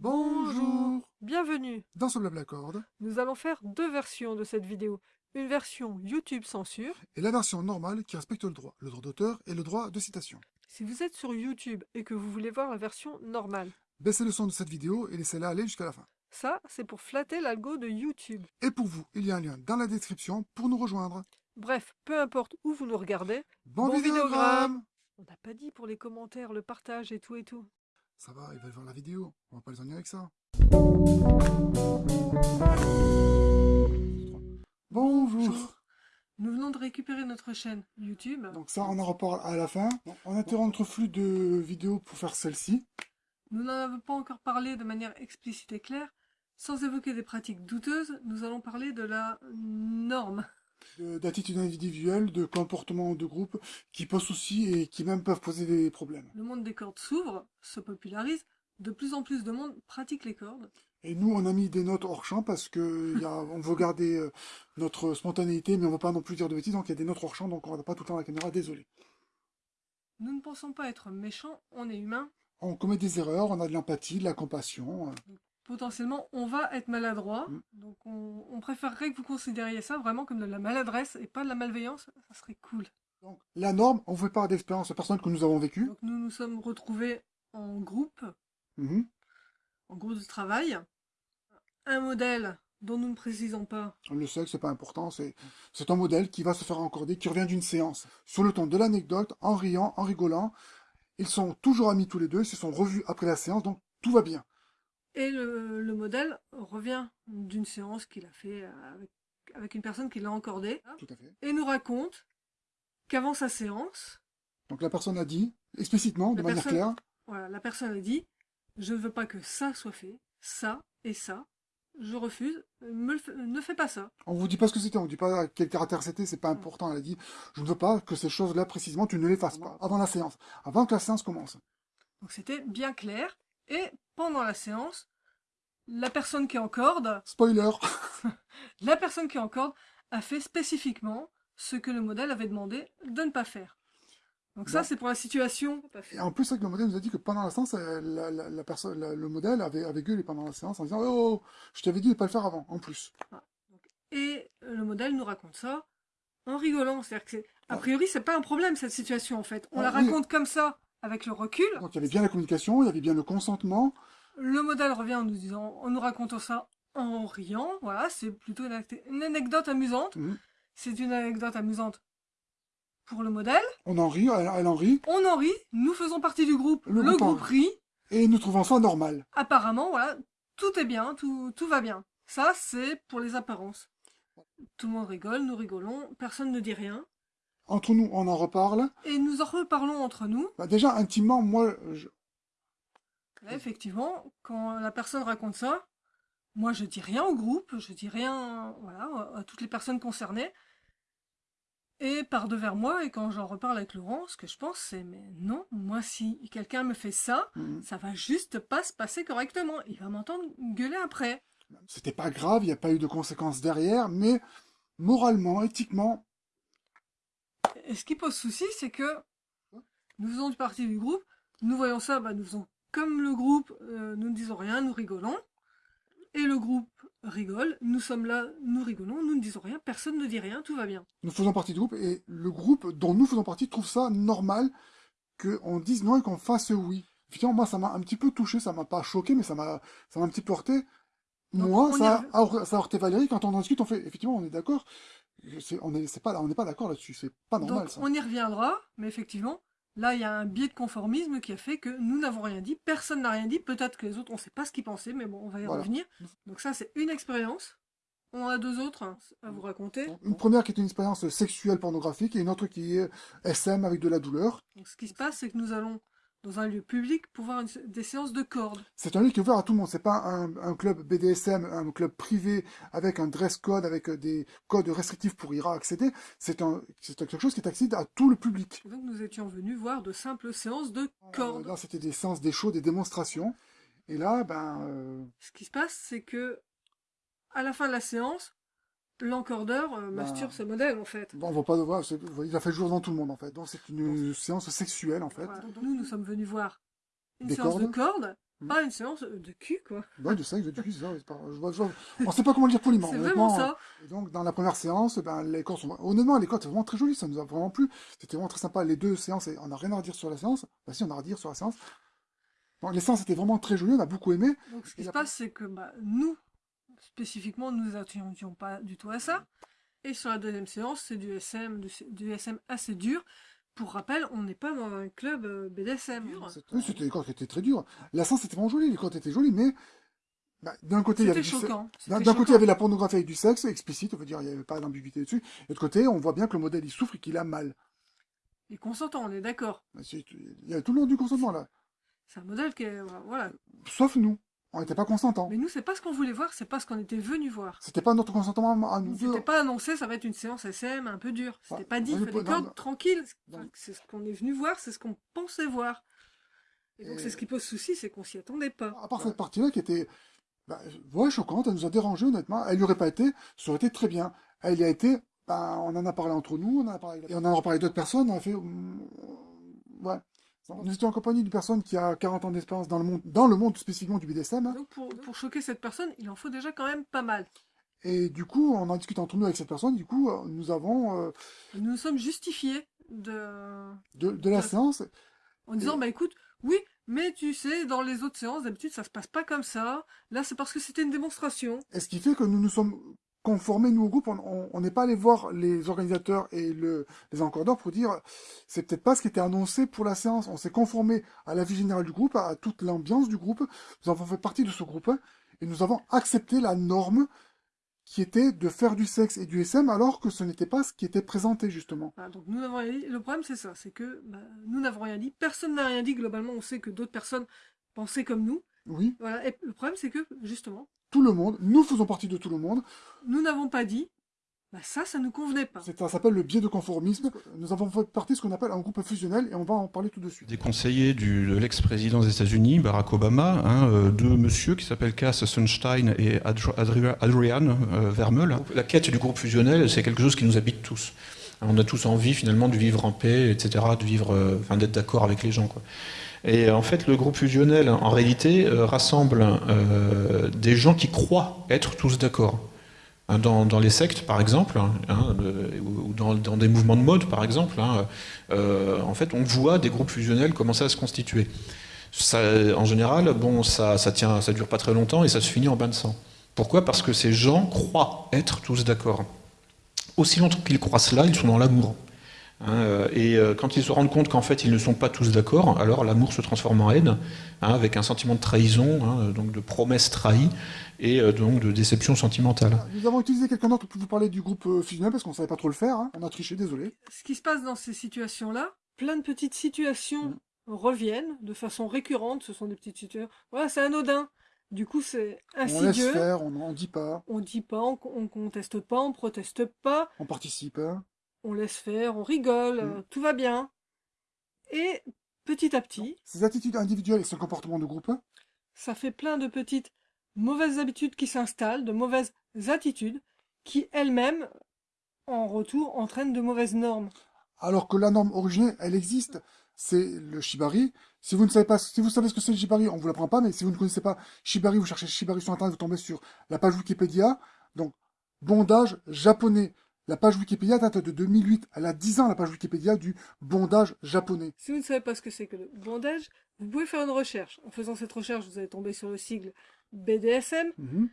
Bonjour Bienvenue Dans ce blabla corde, Nous allons faire deux versions de cette vidéo. Une version YouTube censure. et la version normale qui respecte le droit, le droit d'auteur et le droit de citation. Si vous êtes sur YouTube et que vous voulez voir la version normale, Baissez le son de cette vidéo et laissez-la aller jusqu'à la fin. ça c'est pour flatter l'algo de YouTube. Et pour vous, il y a un lien dans la description pour nous rejoindre. Bref, peu importe où vous nous regardez, Bon, Bon vidéogramme on n'a pas dit pour les commentaires, le partage et tout et tout. Ça va, ils veulent voir la vidéo, on va pas les ennuyer avec ça. Bonjour Nous venons de récupérer notre chaîne YouTube. Donc ça, on en reparle à la fin. On interrompt notre flux de vidéos pour faire celle-ci. Nous n'en avons pas encore parlé de manière explicite et claire. Sans évoquer des pratiques douteuses, nous allons parler de la norme. De- D'attitudes individuelles, de comportements de groupe qui posent souci et qui même peuvent poser des problèmes. Le monde des cordes s'ouvre, se popularise, de plus en plus de monde pratique les cordes. Et nous, on a mis des notes hors champ parce que y a, on veut garder euh, notre spontanéité, mais on veut pas non plus dire de bêtises, donc il y a des notes hors champ, donc on regarde pas tout le temps la caméra, désolé. Nous ne pensons pas être méchants, on est humain. On commet des erreurs, on a de l'empathie, de la compassion. Potentiellement, on va être maladroit. Mm. Donc on, on préférerait que vous considériez ça vraiment comme de la maladresse et pas de la malveillance. Ça serait cool. Donc, la norme, on fait part d'expériences personnelles que nous avons vécues. Donc nous nous sommes retrouvés en groupe, Mhm. en groupe de travail. Un modèle dont nous ne précisons pas. On le sait que c'est pas important, c'est c'est un modèle qui va se faire encorder, qui revient d'une séance. Sur le ton de l'anecdote, en riant, en rigolant, ils sont toujours amis tous les deux, ils se sont revus après la séance, donc tout va bien. Et le, le modèle revient d'une séance qu'il a fait avec, avec une personne qui l'a encordé. Tout à fait. Et nous raconte qu'avant sa séance, Donc la personne a dit, explicitement, de manière personne- claire, Voilà, la personne a dit Je ne veux pas que ça soit fait, ça et ça. Je refuse, me ne fais pas ça. On vous dit pas ce que c'était, on vous dit pas quel caractère c'était, c'est pas important. Elle a dit, je ne veux pas que ces choses-là précisément, tu ne les fasses pas avant la séance, avant que la séance commence. Donc c'était bien clair. Et pendant la séance, la personne qui est en corde, Spoiler la personne qui est en corde a fait spécifiquement ce que le modèle avait demandé de ne pas faire. Donc ça, c'est pour la situation. Et en plus, le modèle nous a dit que pendant la séance, euh, la, la- la personne, la- le modèle avait, avait gueulé pendant la séance en disant, oh, je t'avais dit de pas le faire avant, en plus. Et le modèle nous raconte ça en rigolant. C'est-à-dire que, a Ah. priori, c'est pas un problème cette situation en fait. On Ah, la oui. raconte comme ça, avec le recul. Donc il y avait bien la communication, il y avait bien le consentement. Le modèle revient en nous disant, en nous racontant ça en riant. Voilà, c'est plutôt une, anecdote amusante. Mhm. C'est une anecdote amusante pour le modèle. On en rit, elle, elle en rit, On en rit. Nous faisons partie du groupe. Le Le, groupe rit. et nous trouvons ça normal. Apparemment, voilà, tout est bien, tout, tout va bien. Ça, c'est pour les apparences. Tout le monde rigole, nous rigolons, personne ne dit rien. Entre nous, on en reparle. Et nous en reparlons entre nous. Bah, déjà, intimement, moi, je- Là, effectivement, quand la personne raconte ça, moi je dis rien au groupe, je dis rien voilà, à toutes les personnes concernées. Et par devers moi, et quand j'en reparle avec Laurent, ce que je pense, c'est mais non, moi si quelqu'un me fait ça, Mhm. ça va juste pas se passer correctement. Il va m'entendre gueuler après. c'était pas grave, il n'y a pas eu de conséquences derrière, mais moralement, éthiquement, Et ce qui pose souci, c'est que nous faisons partie du groupe, nous voyons ça, bah, nous faisons comme le groupe, euh, nous ne disons rien, nous rigolons. Et le groupe rigole, nous sommes là, nous rigolons, nous ne disons rien, personne ne dit rien, tout va bien. nous faisons partie du groupe, et le groupe dont nous faisons partie trouve ça normal qu'on dise non et qu'on fasse oui. Effectivement, moi, ça m'a un petit peu touché, ça m'a pas choqué, mais ça m'a ça m'a un petit peu heurté. Moi, ça a, heurté- ça a heurté Valérie, quand on en discute, on fait, effectivement, on est d'accord, on est, c'est pas, on n'est pas d'accord là-dessus, c'est pas normal, Donc ça. on y reviendra, mais effectivement, là il y a un biais de conformisme qui a fait que nous n'avons rien dit, personne n'a rien dit, peut-être que les autres on ne sait pas ce qu'ils pensaient, mais bon, on va y Voilà. revenir. Donc ça c'est une expérience. On en a deux autres hein, à vous raconter. Une première qui est une expérience sexuelle pornographique, et une autre qui est SM avec de la douleur. Donc ce qui se passe, c'est que nous allons dans un lieu public pour voir une des séances de cordes. C'est un lieu qui est ouvert à tout le monde. C'est pas un, un club BDSM, un club privé avec un dress code, avec euh, des codes restrictifs pour y accéder. C'est un, c'est quelque chose qui est accessible à tout le public. Et donc nous étions venus voir de simples séances de Euh, cordes. là, c'était des séances, des shows, des démonstrations. Et là, ben, euh, Ce qui se passe, c'est que à la fin de la séance, l'encordeur euh, Bah. masturbe ce modèle en fait. bon, on va pas devoir. Il a fait le jour dans tout le monde en fait. Donc c'est une séance sexuelle en fait. Voilà. Donc, nous, nous sommes venus voir une Des séance de cordes. cordes Pas une séance de cul, quoi. Ouais, de sexe, de cul, c'est ça. pas- je vois- je vois- On sait pas comment le dire poliment. C'est vraiment ça. Donc, dans la première séance, ben, les corps sont... Honnêtement, les corps, c'est vraiment très joli, ça nous a vraiment plu. C'était vraiment très sympa. Les deux séances, et on n'a rien à redire sur la séance. Bah si, on a à redire sur la séance. Donc, les séances étaient vraiment très jolies, on a beaucoup aimé. Donc ce qui se passe, c'est que bah, nous, spécifiquement, nous n'attendions pas du tout à ça. Et sur la deuxième séance, c'est du SM, du, du SM assez dur. Pour rappel, on n'est pas dans un club euh, BDSM. Oui, c'était des corps qui étaient très durs. La séance était vraiment jolie, les corps étaient jolis, mais bah, d'un côté, il y avait. D'un côté, il y avait la pornographie avec du sexe explicite, on veut dire, il n'y avait pas d'ambiguïté dessus. Et de l'autre côté, on voit bien que le modèle, il souffre et qu'il a mal. Et consentant, on est d'accord. C'est- Il y a tout le long du consentement, là. C'est un modèle qui est... Voilà. Sauf nous. On n'était pas consentants. Mais nous, c'est pas ce qu'on voulait voir, c'est pas ce qu'on était venu voir. C'était pas notre consentement à nous. C'était pas annoncé, ça va être une séance SM un peu dure. C'était Ouais. pas dit, fallait non. tranquille. C'est ce qu'on est venu voir, c'est ce qu'on pensait voir. Et donc c'est ce qui pose souci, c'est qu'on s'y attendait pas. À part cette partie-là qui était bah, ouais, choquante, elle nous a dérangé honnêtement. Elle n'y aurait pas été, ça aurait été très bien. Elle y a été, bah, on en a parlé entre nous, on en a parlé, et on en a parlé d'autres personnes, on a fait, mm, ouais. Nous étions en compagnie d'une personne qui a 40 ans d'expérience dans le monde, dans le monde spécifiquement du BDSM. Donc pour, pour choquer cette personne, il en faut déjà quand même pas mal. Et du coup, on en discute entre nous avec cette personne. Du coup, euh, nous avons euh, Nous nous sommes justifiés de... de, de la séance. en disant, bah écoute, oui, mais tu sais, dans les autres séances, d'habitude, ça se passe pas comme ça. Là, c'est parce que c'était une démonstration. Et ce qui fait que nous nous sommes conformés, nous, au groupe. On- On on n'est pas allé voir les organisateurs et le, les encodeurs pour dire c'est peut-être pas ce qui était annoncé pour la séance. On s'est conformé à la vie générale du groupe, à toute l'ambiance du groupe. Nous avons fait partie de ce groupe et nous avons accepté la norme qui était de faire du sexe et du SM alors que ce n'était pas ce qui était présenté, justement. Donc nous n'avons rien dit. Le problème, c'est ça, c'est que bah, nous n'avons rien dit. Personne n'a rien dit. Globalement, on sait que d'autres personnes pensaient comme nous. Oui, Voilà. Et le problème, c'est que, justement, tout le monde, nous faisons partie de tout le monde. nous n'avons pas dit, bah ça, ça nous convenait pas. C'est- Ça s'appelle le biais de conformisme. Nous avons fait partie de ce qu'on appelle un groupe fusionnel et on va en parler tout de suite. Des conseillers du, de l'ex-président des États-Unis, Barack Obama, hein, euh, deux monsieur qui s'appellent Cass Sunstein et Adr- Adria- Adrian euh, Vermeul. La quête du groupe fusionnel, c'est quelque chose qui nous habite tous. On a tous envie finalement de vivre en paix, etc., de vivre, euh, enfin, d'être d'accord avec les gens. Et en fait, le groupe fusionnel, en réalité, euh, rassemble euh, des gens qui croient être tous d'accord. Hein, Dans, les sectes, par exemple, hein, hein, euh, ou dans, des mouvements de mode, par exemple, euh, en fait, on voit des groupes fusionnels commencer à se constituer. En général, bon, ça, ça tient, ça dure pas très longtemps et ça se finit en bain de sang. Pourquoi? Parce que ces gens croient être tous d'accord. Aussi longtemps qu'ils croient cela, ils sont dans l'amour. Hein, euh, et euh, quand ils se rendent compte qu'en fait ils ne sont pas tous d'accord, alors l'amour se transforme en haine, hein, avec un sentiment de trahison, hein, donc de promesse trahie, et euh, donc de déception sentimentale. Nous avons utilisé quelqu'un d'autre pour vous parler du groupe euh, fusionnel parce qu'on savait pas trop le faire. hein. On a triché, désolé. Ce qui se passe dans ces situations-là, plein de petites situations reviennent de façon récurrente. Ce sont des petites situations. Voilà, c'est anodin. Du coup, c'est On laisse insidieux. faire, on n'en dit pas, On dit pas, on, on conteste pas, on proteste pas. on participe. hein. on laisse faire, on rigole, Mm. tout va bien. Et petit à petit, Ces attitudes individuelles et ce comportement de groupe, ça fait plein de petites mauvaises habitudes qui s'installent, de mauvaises attitudes, qui elles-mêmes, en retour, entraînent de mauvaises normes. alors que la norme originelle, elle existe. C'est le shibari. Si vous ne savez pas, si vous savez ce que c'est le shibari, on vous l'apprend pas, mais si vous ne connaissez pas shibari, vous cherchez shibari sur internet, vous tombez sur la page Wikipédia. Donc, bondage japonais. La page Wikipédia date de 2008. Elle a 10 ans, la page Wikipédia du bondage japonais. Si vous ne savez pas ce que c'est que le bondage, vous pouvez faire une recherche. En faisant cette recherche, vous allez tomber sur le sigle BDSM, Mhm.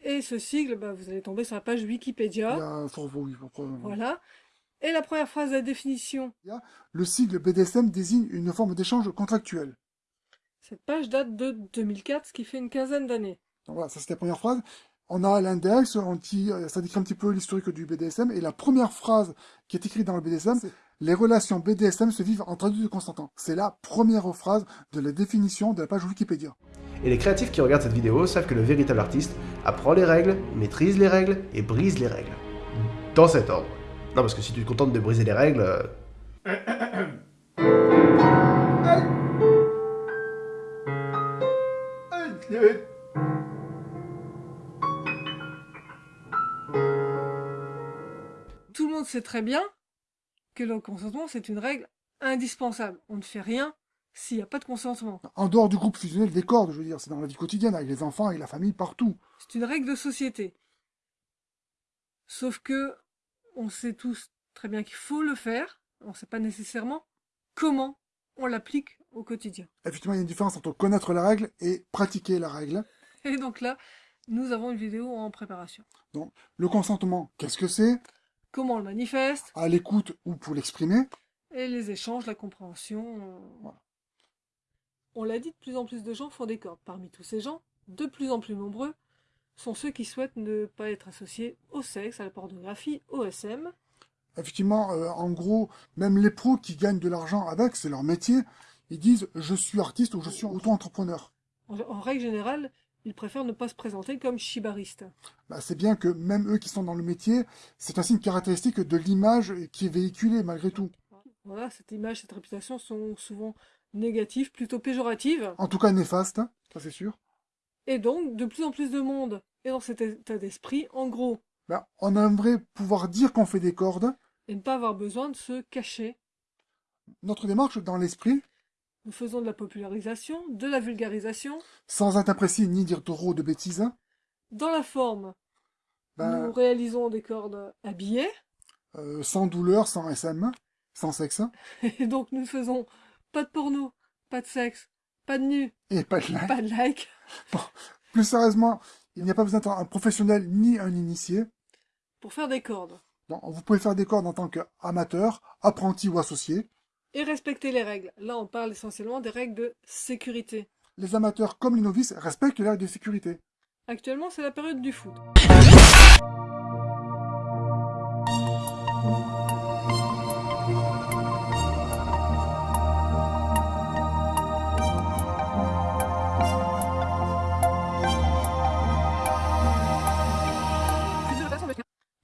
et ce sigle, bah, vous allez tomber sur la page Il y Wikipédia. a fort- Voilà. Et la première phrase de la définition, Le sigle BDSM désigne une forme d'échange contractuel. cette page date de 2004, ce qui fait une quinzaine d'années. Donc voilà, ça c'était la première phrase. On a l'index, ça décrit un petit peu l'historique du BDSM, et la première phrase qui est écrite dans le BDSM, c'est les relations BDSM se vivent entre adultes consentants. C'est la première phrase de la définition de la page Wikipédia. Et les créatifs qui regardent cette vidéo savent que le véritable artiste apprend les règles, maîtrise les règles et brise les règles. Dans cet ordre. Non, parce que si tu te contentes de briser les règles... euh, Tout le monde sait très bien que le consentement, c'est une règle indispensable. On ne fait rien s'il n'y a pas de consentement. En dehors du groupe fusionnel des cordes, je veux dire, c'est dans la vie quotidienne, avec les enfants, avec la famille, partout. C'est une règle de société. Sauf que on sait tous très bien qu'il faut le faire, on ne sait pas nécessairement comment on l'applique au quotidien. Effectivement, il y a une différence entre connaître la règle et pratiquer la règle. Et donc là, nous avons une vidéo en préparation. Donc, le consentement, qu'est-ce que c'est? Comment on le manifeste? À l'écoute ou pour l'exprimer Et les échanges, la compréhension. euh, Voilà. On l'a dit, de plus en plus de gens font des cordes. Parmi tous ces gens, de plus en plus nombreux sont ceux qui souhaitent ne pas être associés au sexe, à la pornographie, au SM. Effectivement, euh, en gros, même les pros qui gagnent de l'argent avec, c'est leur métier, ils disent je suis artiste ou je suis auto-entrepreneur. En, en règle générale, ils préfèrent ne pas se présenter comme shibariste. Bah, c'est bien que même eux qui sont dans le métier, c'est aussi une caractéristique de l'image qui est véhiculée malgré tout. Voilà, cette image, cette réputation sont souvent négatives, plutôt péjoratives. En tout cas néfaste, hein, ça c'est sûr. Et donc, de plus en plus de monde est dans cet état d'esprit, en gros, Bah, on aimerait pouvoir dire qu'on fait des cordes. et ne pas avoir besoin de se cacher. Notre démarche dans l'esprit, Nous faisons de la popularisation, de la vulgarisation. sans être imprécis ni dire trop de bêtises, Dans la forme, bah, nous réalisons des cordes habillées. euh, sans douleur, sans SM, sans sexe, Et donc, nous ne faisons pas de porno, pas de sexe, pas de nu, et pas de like. pas de like. Plus sérieusement, il n'y a pas besoin d'être un professionnel ni un initié. Pour faire des cordes. Vous pouvez faire des cordes en tant qu'amateur, apprenti ou associé. Et respecter les règles. Là, on parle essentiellement des règles de sécurité. Les amateurs comme les novices respectent les règles de sécurité. Actuellement, c'est la période du foot.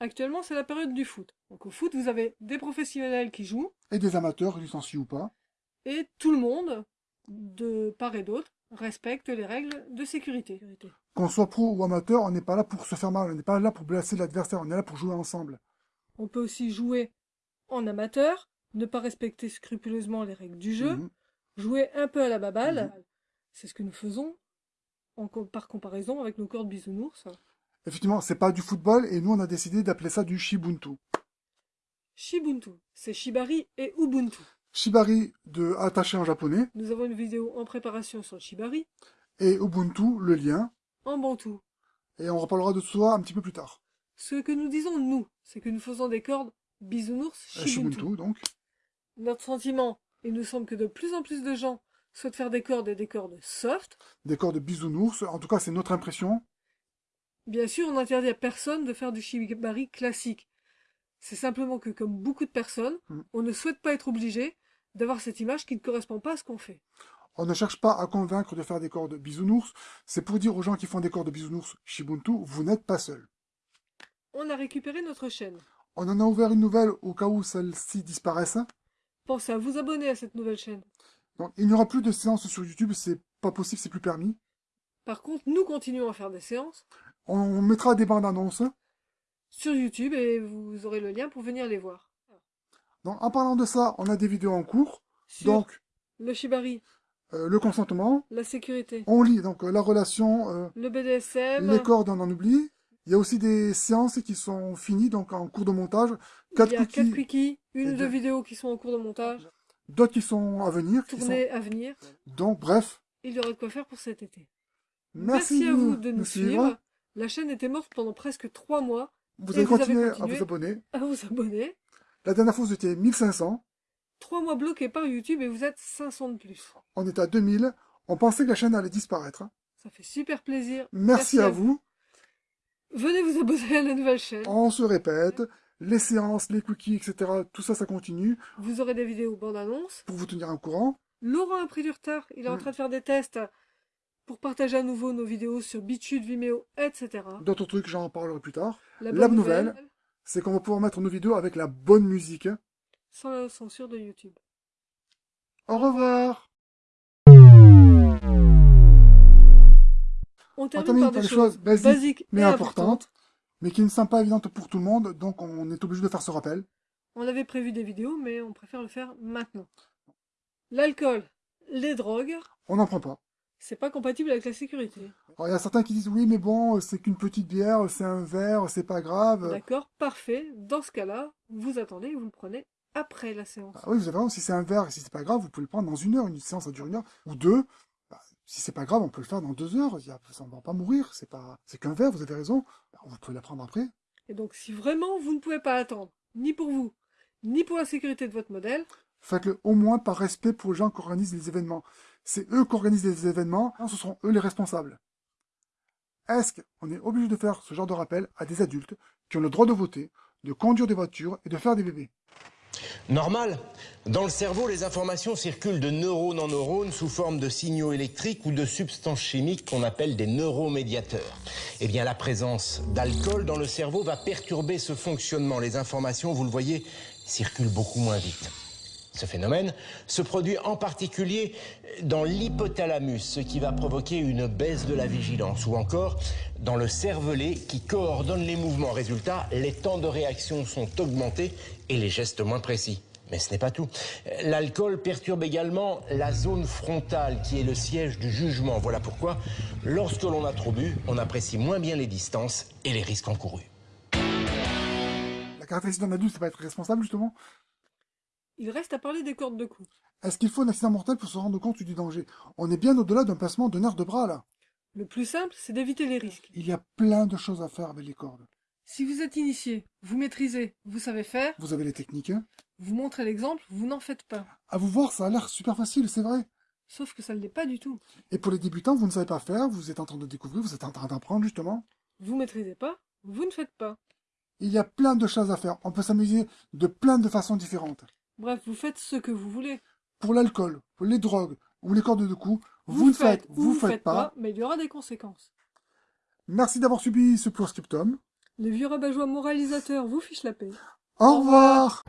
Actuellement, c'est la période du foot. Donc au foot, vous avez des professionnels qui jouent Et des amateurs, licenciés ou pas. et tout le monde, de part et d'autre, respecte les règles de sécurité. Qu'on soit pro ou amateur, on n'est pas là pour se faire mal, on n'est pas là pour blesser l'adversaire, on est là pour jouer ensemble. On peut aussi jouer en amateur, ne pas respecter scrupuleusement les règles du jeu, Mhm. jouer un peu à la baballe. C'est ce que nous faisons en co- par comparaison avec nos cordes bisounours. Effectivement, c'est pas du football et nous on a décidé d'appeler ça du Shibuntu. Shibuntu, c'est Shibari et Ubuntu. Shibari de attaché en japonais Nous avons une vidéo en préparation sur le Shibari, et Ubuntu, le lien. en bantu. Et on reparlera de soi un petit peu plus tard. Ce que nous disons, nous, c'est que nous faisons des cordes bisounours Euh, Shibuntu. Shibuntu, donc. Notre sentiment, il nous semble que de plus en plus de gens souhaitent faire des cordes et des cordes soft. Des corps de bisounours, en tout cas c'est notre impression. Bien sûr, on n'interdit à personne de faire du shibari classique. C'est simplement que, comme beaucoup de personnes, Mm. on ne souhaite pas être obligé d'avoir cette image qui ne correspond pas à ce qu'on fait. On ne cherche pas à convaincre de faire des corps de bisounours, c'est pour dire aux gens qui font des corps de bisounours Shibuntu, vous n'êtes pas seuls. On a récupéré notre chaîne. On en a ouvert une nouvelle au cas où celle-ci disparaisse. Pensez à vous abonner à cette nouvelle chaîne. Donc il n'y aura plus de séances sur YouTube, c'est pas possible, c'est plus permis. Par contre, nous continuons à faire des séances On mettra des bandes annonces. sur YouTube et vous aurez le lien pour venir les voir. Donc en parlant de ça, on a des vidéos en cours. Sur Donc le shibari, euh, le consentement, la sécurité, on lit donc euh, la relation, euh, le BDSM, les cordes on en oublie. Il y a aussi des séances qui sont finies donc en cours de montage, quatre il y a quatre quickies, une ou deux vidéos qui sont en cours de montage, d'autres qui sont à venir. sont- tournées à venir. Donc bref, Il y aura de quoi faire pour cet été. merci, à vous de nous suivre. suivre. La chaîne était morte pendant presque trois mois. Vous allez vous avez continuer à continué. vous abonner. À vous abonner. La dernière fois, vous étiez 1500. Trois mois bloqués par YouTube et vous êtes 500 de plus. On était à 2000. On pensait que la chaîne allait disparaître. Ça fait super plaisir. Merci, à vous. Venez vous abonner à la nouvelle chaîne. On se répète. Les séances, les cookies, etc. Tout ça, ça continue Vous aurez des vidéos bande annonce. pour vous tenir au courant. Laurent a pris du retard. Il est en Mm. train de faire des tests pour partager à nouveau nos vidéos sur BitChute, Vimeo, etc. D'autres trucs, j'en parlerai plus tard. La La bonne nouvelle. nouvelle, C'est qu'on va pouvoir mettre nos vidéos avec la bonne musique. sans la censure de YouTube. Au revoir. On On termine termine par des des choses choses basiques, basiques mais et importantes, mais qui ne sont pas évidentes pour tout le monde, donc on est obligé de faire ce rappel. On avait prévu des vidéos, mais on préfère le faire maintenant. L'alcool, Les drogues, On n'en prend pas. C'est pas compatible avec la sécurité. Alors, il y a certains qui disent oui, mais bon, c'est qu'une petite bière, c'est un verre, c'est pas grave. D'accord, parfait. Dans ce cas-là, vous attendez et vous le prenez après la séance. Ah oui, vous avez raison, si c'est un verre et si c'est pas grave, vous pouvez le prendre dans une heure. Une séance, ça dure une heure ou deux. Bah, si c'est pas grave, on peut le faire dans deux heures. Il y a, ça ne va pas mourir. C'est pas, c'est qu'un verre, vous avez raison. Bah, vous pouvez la prendre après. Et donc, si vraiment vous ne pouvez pas attendre, ni pour vous, ni pour la sécurité de votre modèle, Faites-le au moins par respect pour les gens qui organisent les événements. C'est eux qui organisent les événements, ce seront eux les responsables. Est-ce qu'on est obligé de faire ce genre de rappel à des adultes qui ont le droit de voter, de conduire des voitures et de faire des bébés? Normal. Dans le cerveau, les informations circulent de neurone en neurone sous forme de signaux électriques ou de substances chimiques qu'on appelle des neuromédiateurs. Eh bien, la présence d'alcool dans le cerveau va perturber ce fonctionnement. Les informations, vous le voyez, circulent beaucoup moins vite. Ce phénomène se produit en particulier dans l'hypothalamus, ce qui va provoquer une baisse de la vigilance, ou encore dans le cervelet qui coordonne les mouvements. Résultat, les temps de réaction sont augmentés et les gestes moins précis. Mais ce n'est pas tout. L'alcool perturbe également la zone frontale qui est le siège du jugement. Voilà pourquoi, lorsque l'on a trop bu, on apprécie moins bien les distances et les risques encourus. La caractéristique d'un adulte, c'est pas être responsable, justement? Il reste à parler des cordes de cou. Est-ce qu'il faut un accident mortel pour se rendre compte du danger? On est bien au-delà d'un passement de nerf de bras, là. Le plus simple, c'est d'éviter les risques. Il y a plein de choses à faire avec les cordes. Si vous êtes initié, vous maîtrisez, vous savez faire, Vous avez les techniques, hein? vous montrez l'exemple, vous n'en faites pas. À vous voir, ça a l'air super facile, c'est vrai. Sauf que ça ne l'est pas du tout. Et pour les débutants, vous ne savez pas faire, vous êtes en train de découvrir, vous êtes en train d'apprendre, justement. Vous maîtrisez pas, vous ne faites pas. Il y a plein de choses à faire. On peut s'amuser de plein de façons différentes. Bref, vous faites ce que vous voulez. Pour l'alcool, les drogues ou les cordes de cou, vous, ne faites, ou vous faites pas. mais il y aura des conséquences. Merci d'avoir subi ce Pure Scriptum. Les vieux rabat moralisateurs vous fichent la paix. Au revoir